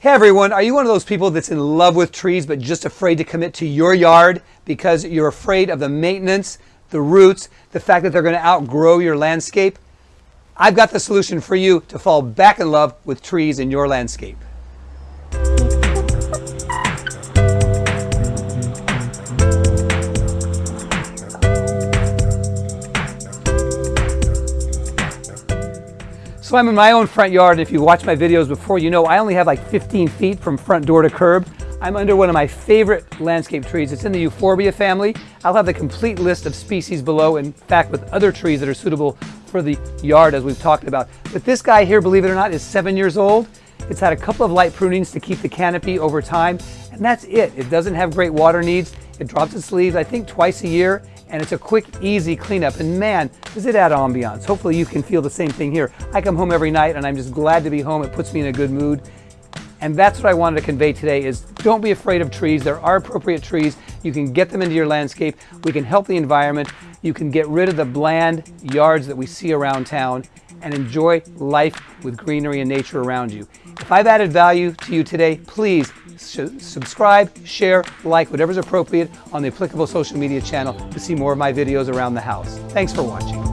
Hey everyone, are you one of those people that's in love with trees but just afraid to commit to your yard because you're afraid of the maintenance, the roots, the fact that they're going to outgrow your landscape? I've got the solution for you to fall back in love with trees in your landscape. So I'm in my own front yard. If you watch my videos before, you know I only have like 15 feet from front door to curb. I'm under one of my favorite landscape trees. It's in the Euphorbia family. I'll have the complete list of species below, in fact, with other trees that are suitable for the yard as we've talked about. But this guy here, believe it or not, is seven years old. It's had a couple of light prunings to keep the canopy over time, and that's it. It doesn't have great water needs. It drops its leaves, I think, twice a year, and it's a quick, easy cleanup. And man, does it add ambiance. Hopefully you can feel the same thing here. I come home every night and I'm just glad to be home. It puts me in a good mood. And that's what I wanted to convey today is don't be afraid of trees. There are appropriate trees. You can get them into your landscape. We can help the environment. You can get rid of the bland yards that we see around town and enjoy life with greenery and nature around you. If I've added value to you today, please subscribe, share, like, whatever's appropriate on the applicable social media channel to see more of my videos around the house. Thanks for watching.